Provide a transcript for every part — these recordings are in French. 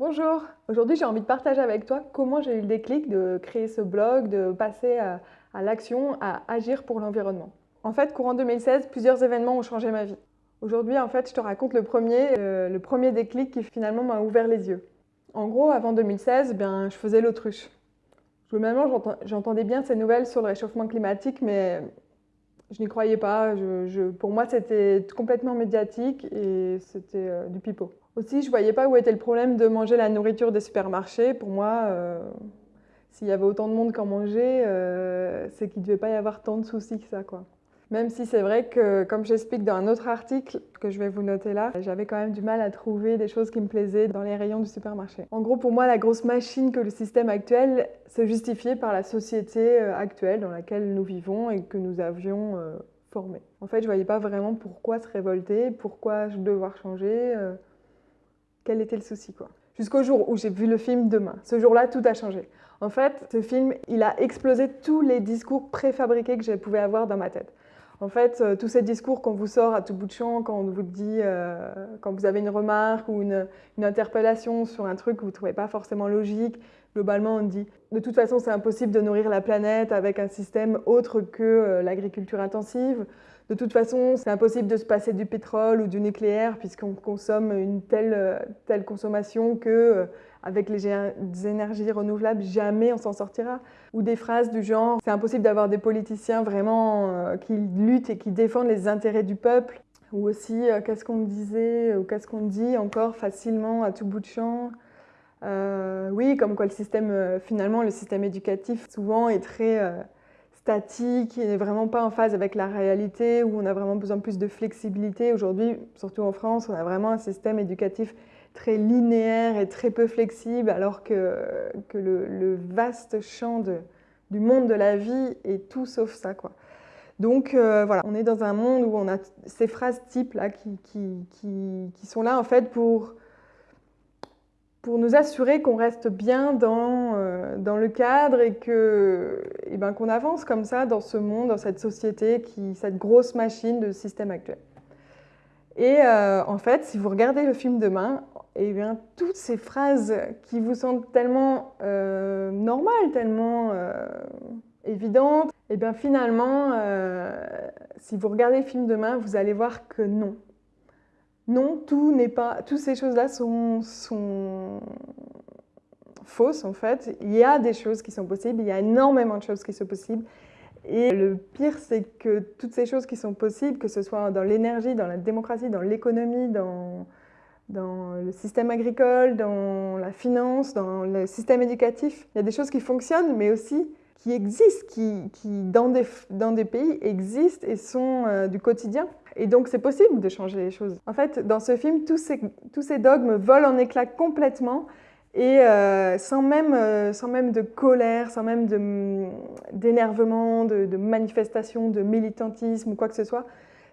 Bonjour, aujourd'hui j'ai envie de partager avec toi comment j'ai eu le déclic de créer ce blog, de passer à, l'action, à agir pour l'environnement. En fait, courant 2016, plusieurs événements ont changé ma vie. Aujourd'hui, en fait, je te raconte le premier, euh, le premier déclic qui finalement m'a ouvert les yeux. En gros, avant 2016, bien, je faisais l'autruche. Globalement, j'entendais bien ces nouvelles sur le réchauffement climatique, mais je n'y croyais pas. pour moi, c'était complètement médiatique et c'était euh, du pipeau. Aussi, je ne voyais pas où était le problème de manger la nourriture des supermarchés. Pour moi, euh, s'il y avait autant de monde qu'en manger, euh, c'est qu'il ne devait pas y avoir tant de soucis que ça. Quoi. Même si c'est vrai que, comme j'explique dans un autre article que je vais vous noter là, j'avais quand même du mal à trouver des choses qui me plaisaient dans les rayons du supermarché. En gros, pour moi, la grosse machine que le système actuel se justifiait par la société euh, actuelle dans laquelle nous vivons et que nous avions formée. En fait, je ne voyais pas vraiment pourquoi se révolter, pourquoi devoir changer, quel était le souci quoi. Jusqu'au jour où j'ai vu le film Demain. Ce jour-là, tout a changé. En fait, ce film, il a explosé tous les discours préfabriqués que je pouvais avoir dans ma tête. En fait, euh, tous ces discours qu'on vous sort à tout bout de champ, quand on vous dit, euh, quand vous avez une remarque ou une, interpellation sur un truc que vous ne trouvez pas forcément logique, globalement on dit de toute façon c'est impossible de nourrir la planète avec un système autre que euh, l'agriculture intensive. De toute façon, c'est impossible de se passer du pétrole ou du nucléaire puisqu'on consomme une telle, telle consommation que avec les énergies renouvelables, jamais on s'en sortira. Ou des phrases du genre « c'est impossible d'avoir des politiciens vraiment euh, qui luttent et qui défendent les intérêts du peuple ». Ou aussi euh, qu'est-ce qu'on disait ou qu'est-ce qu'on dit encore facilement à tout bout de champ? Euh, oui, comme quoi le système, finalement, le système éducatif souvent est très statique, il n'est vraiment pas en phase avec la réalité, où on a vraiment besoin de plus de flexibilité. Aujourd'hui, surtout en France, on a vraiment un système éducatif très linéaire et très peu flexible, alors que, que le, vaste champ du monde de la vie est tout sauf ça. Quoi. Donc euh, voilà, on est dans un monde où on a ces phrases types là qui, qui sont là en fait pour, pour nous assurer qu'on reste bien dans, euh, dans le cadre et que et ben, qu'on avance comme ça dans ce monde, dans cette société, qui, cette grosse machine de système actuel. Et euh, en fait, si vous regardez le film demain, et eh bien, toutes ces phrases qui vous semblent tellement euh, normales, tellement euh, évidentes, et eh bien finalement, si vous regardez le film demain, vous allez voir que non. Non, tout n'est pas, toutes ces choses-là sont, fausses en fait. Il y a des choses qui sont possibles, il y a énormément de choses qui sont possibles. Et le pire, c'est que toutes ces choses qui sont possibles, que ce soit dans l'énergie, dans la démocratie, dans l'économie, dans, le système agricole, dans la finance, dans le système éducatif. Il y a des choses qui fonctionnent, mais aussi qui existent, qui, qui dans, des, dans, des, pays existent et sont euh, du quotidien. Et donc c'est possible de changer les choses. En fait, dans ce film, tous ces, dogmes volent en éclats complètement et euh, sans, même, euh, sans même de colère, sans même d'énervement, de, de, de manifestation, de militantisme ou quoi que ce soit.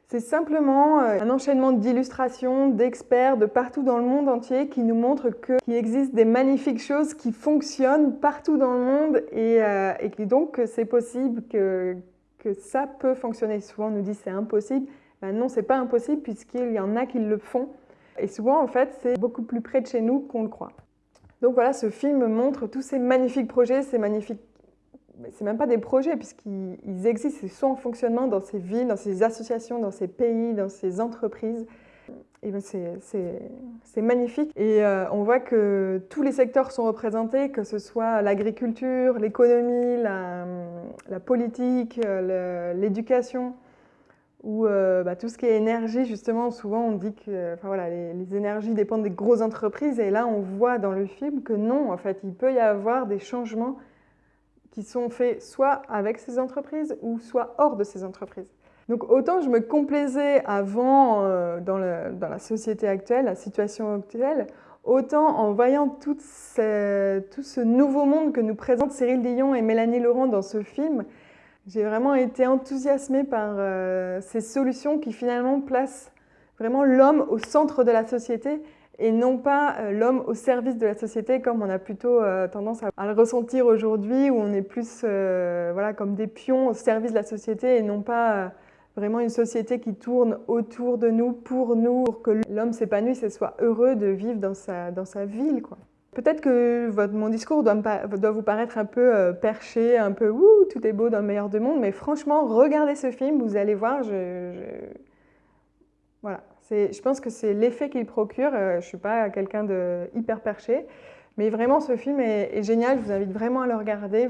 C'est simplement euh, un enchaînement d'illustrations, d'experts de partout dans le monde entier qui nous montrent qu'il existe des magnifiques choses qui fonctionnent partout dans le monde et, et donc c'est possible que, que ça peut fonctionner. Souvent on nous dit c'est impossible. Ben non, c'est pas impossible puisqu'il y en a qui le font. Et souvent en fait c'est beaucoup plus près de chez nous qu'on le croit. Donc voilà, ce film montre tous ces magnifiques projets, ces magnifiques c'est même pas des projets puisqu'ils existent, ils sont en fonctionnement dans ces villes, dans ces associations, dans ces pays, dans ces entreprises. Ben, c'est magnifique et euh, on voit que tous les secteurs sont représentés, que ce soit l'agriculture, l'économie, la, politique, l'éducation ou euh, bah, tout ce qui est énergie, justement, souvent on dit que enfin, voilà, les, énergies dépendent des grosses entreprises et là on voit dans le film que non, en fait, il peut y avoir des changements qui sont faits soit avec ces entreprises ou soit hors de ces entreprises. Donc autant je me complaisais avant euh, dans, la société actuelle, la situation actuelle, autant en voyant tout, tout ce nouveau monde que nous présentent Cyril Dion et Mélanie Laurent dans ce film, j'ai vraiment été enthousiasmée par euh, ces solutions qui finalement placent vraiment l'homme au centre de la société et non pas euh, l'homme au service de la société comme on a plutôt euh, tendance à le ressentir aujourd'hui où on est plus voilà, comme des pions au service de la société et non pas vraiment une société qui tourne autour de nous, pour nous, pour que l'homme s'épanouisse et soit heureux de vivre dans sa, dans sa ville. Quoi. Peut-être que mon discours doit, vous paraître un peu euh, perché, un peu tout est beau dans le meilleur du monde, mais franchement, regardez ce film, vous allez voir, je, voilà. Je pense que c'est l'effet qu'il procure. Euh, je ne suis pas quelqu'un de hyper perché, mais vraiment, ce film est, génial. Je vous invite vraiment à le regarder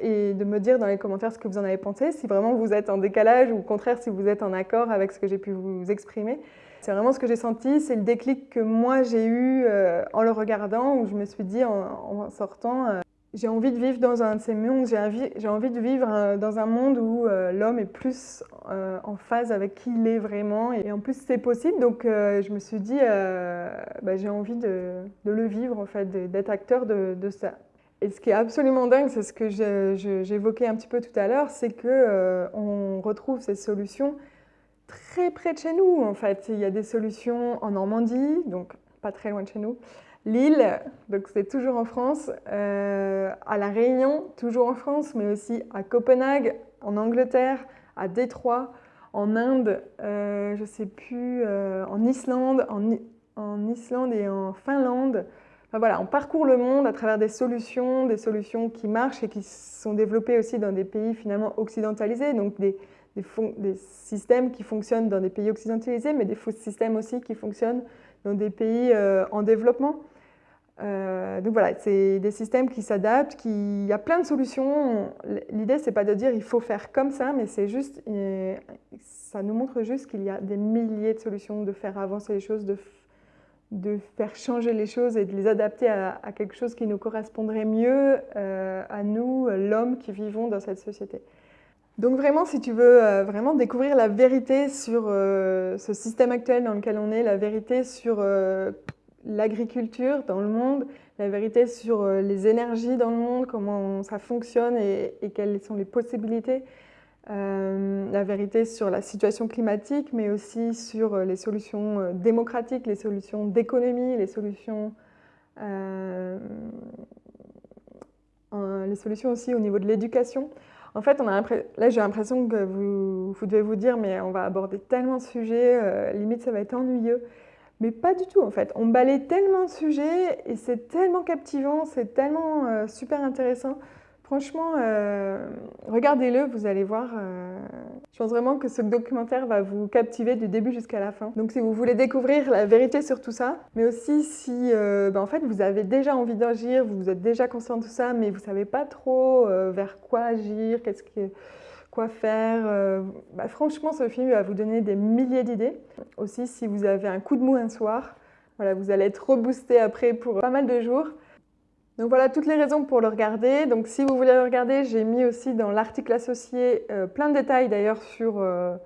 et de me dire dans les commentaires ce que vous en avez pensé, si vraiment vous êtes en décalage ou au contraire si vous êtes en accord avec ce que j'ai pu vous exprimer. C'est vraiment ce que j'ai senti, c'est le déclic que moi j'ai eu euh, en le regardant, où je me suis dit en, sortant, euh, j'ai envie de vivre dans un de ces mondes, j'ai envie, de vivre euh, dans un monde où euh, l'homme est plus euh, en phase avec qui il est vraiment. Et en plus, c'est possible, donc je me suis dit, bah, j'ai envie de, le vivre, en fait, d'être acteur de, ça. Et ce qui est absolument dingue, c'est ce que j'évoquais un petit peu tout à l'heure, c'est qu'on retrouve ces solutions très près de chez nous, en fait. Il y a des solutions en Normandie, donc pas très loin de chez nous. Lille, donc c'est toujours en France, euh, à La Réunion, toujours en France, mais aussi à Copenhague, en Angleterre, à Détroit, en Inde, euh, je sais plus, euh, en Islande, en, Islande et en Finlande. Enfin, voilà, on parcourt le monde à travers des solutions, des solutions qui marchent et qui sont développées aussi dans des pays finalement occidentalisés, donc des, des, systèmes qui fonctionnent dans des pays occidentalisés, mais des systèmes aussi qui fonctionnent dans des pays en développement. Euh, donc voilà, c'est des systèmes qui s'adaptent, qui... il y a plein de solutions. L'idée, c'est pas de dire il faut faire comme ça, mais c'est juste, ça nous montre juste qu'il y a des milliers de solutions de faire avancer les choses, de, de faire changer les choses et de les adapter à, quelque chose qui nous correspondrait mieux euh, à nous, l'homme qui vivons dans cette société. Donc vraiment, si tu veux euh, vraiment découvrir la vérité sur ce système actuel dans lequel on est, la vérité sur l'agriculture dans le monde, la vérité sur euh, les énergies dans le monde, comment ça fonctionne et, quelles sont les possibilités, euh, la vérité sur la situation climatique, mais aussi sur euh, les solutions démocratiques, les solutions d'économie, les solutions aussi au niveau de l'éducation. En fait, on a là j'ai l'impression que vous, vous, devez vous dire mais on va aborder tellement de sujets, limite ça va être ennuyeux. Mais pas du tout en fait. On balaye tellement de sujets et c'est tellement captivant, c'est tellement euh, super intéressant. Franchement, euh, regardez-le, vous allez voir. Euh, je pense vraiment que ce documentaire va vous captiver du début jusqu'à la fin. Donc si vous voulez découvrir la vérité sur tout ça, mais aussi si ben, en fait, vous avez déjà envie d'agir, vous êtes déjà conscient de tout ça, mais vous ne savez pas trop vers quoi agir, qu'est-ce que quoi faire. Euh, bah, franchement, ce film va vous donner des milliers d'idées. Aussi, si vous avez un coup de mou un soir, voilà, vous allez être reboosté après pour pas mal de jours. Donc voilà toutes les raisons pour le regarder. Donc si vous voulez le regarder, j'ai mis aussi dans l'article associé euh, plein de détails d'ailleurs sur... Euh,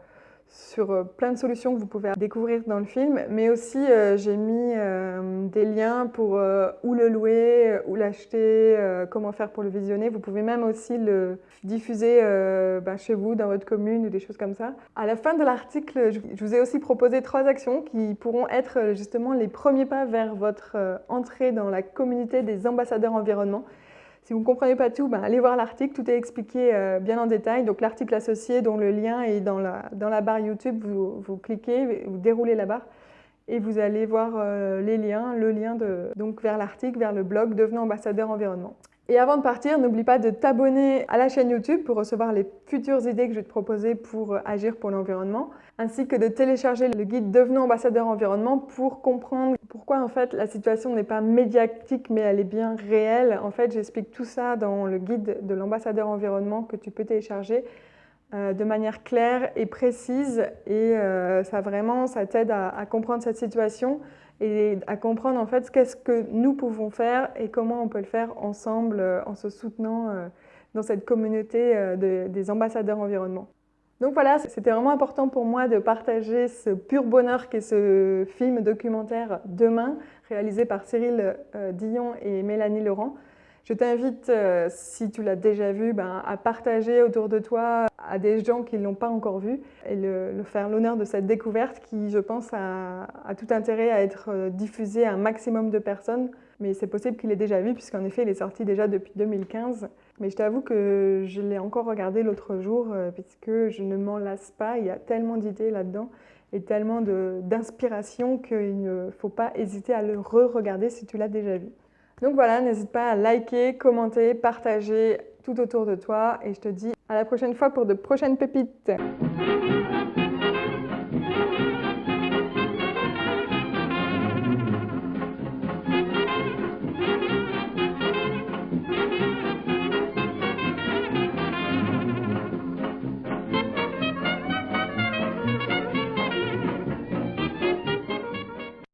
sur euh, plein de solutions que vous pouvez découvrir dans le film, mais aussi euh, j'ai mis euh, des liens pour où le louer, où l'acheter, comment faire pour le visionner. Vous pouvez même aussi le diffuser ben, chez vous, dans votre commune ou des choses comme ça. À la fin de l'article, je vous ai aussi proposé trois actions qui pourront être justement les premiers pas vers votre entrée dans la communauté des ambassadeurs environnement. Si vous ne comprenez pas tout, ben, allez voir l'article, tout est expliqué euh, bien en détail. Donc l'article associé dont le lien est dans la, barre YouTube, vous, cliquez, vous déroulez la barre et vous allez voir euh, les liens, le lien donc vers l'article, vers le blog Devenons ambassadeur environnement. Et avant de partir, n'oublie pas de t'abonner à la chaîne YouTube pour recevoir les futures idées que je vais te proposer pour euh, agir pour l'environnement, ainsi que de télécharger le guide Devenons ambassadeur environnement pour comprendre pourquoi en fait la situation n'est pas médiatique mais elle est bien réelle. En fait, j'explique tout ça dans le guide de l'ambassadeur environnement que tu peux télécharger euh, de manière claire et précise et euh, ça vraiment, ça t'aide à, comprendre cette situation et à comprendre en fait qu'est-ce que nous pouvons faire et comment on peut le faire ensemble euh, en se soutenant dans cette communauté des ambassadeurs environnement. Donc voilà, c'était vraiment important pour moi de partager ce pur bonheur qu'est ce film documentaire Demain, réalisé par Cyril Dion et Mélanie Laurent. Je t'invite, euh, si tu l'as déjà vu, ben, à partager autour de toi à des gens qui ne l'ont pas encore vu et le, faire l'honneur de cette découverte qui, je pense, a, tout intérêt à être euh, diffusée à un maximum de personnes. Mais c'est possible qu'il ait déjà vu puisqu'en effet, il est sorti déjà depuis 2015. Mais je t'avoue que je l'ai encore regardé l'autre jour euh, puisque je ne m'en lasse pas. Il y a tellement d'idées là-dedans et tellement d'inspiration qu'il ne faut pas hésiter à le re-regarder si tu l'as déjà vu. Donc voilà, n'hésite pas à liker, commenter, partager tout autour de toi et je te dis à la prochaine fois pour de prochaines pépites.